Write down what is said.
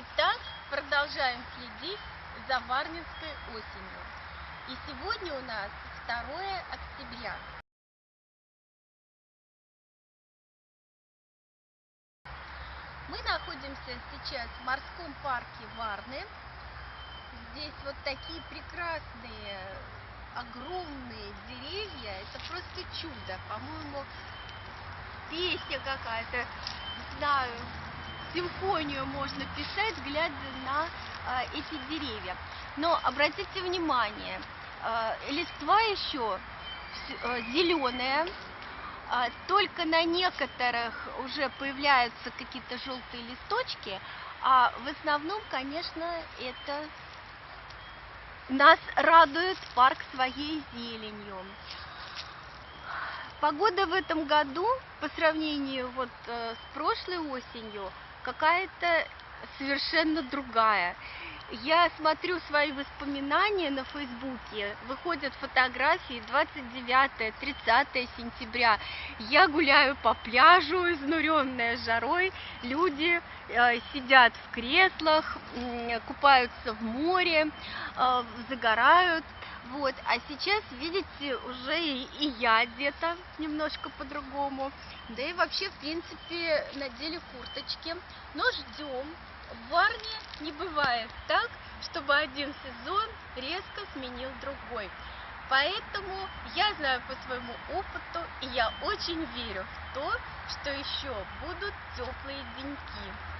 Итак, продолжаем следить за Варнинской осенью. И сегодня у нас 2 октября. Мы находимся сейчас в морском парке Варны. Здесь вот такие прекрасные, огромные деревья. Это просто чудо. По-моему, песня какая-то, не знаю, симфонию можно писать, глядя на а, эти деревья. Но обратите внимание, а, листва еще а, зеленая, а, только на некоторых уже появляются какие-то желтые листочки, а в основном, конечно, это нас радует парк своей зеленью. Погода в этом году по сравнению вот э, с прошлой осенью какая-то совершенно другая. Я смотрю свои воспоминания на Фейсбуке, выходят фотографии 29-30 сентября. Я гуляю по пляжу, изнуренная жарой, люди э, сидят в креслах, э, купаются в море, э, загорают. Вот, а сейчас, видите, уже и, и я одета немножко по-другому. Да и вообще, в принципе, надели курточки. Но ждем. В Варне не бывает так, чтобы один сезон резко сменил другой. Поэтому я знаю по своему опыту, и я очень верю в то, что еще будут теплые деньки.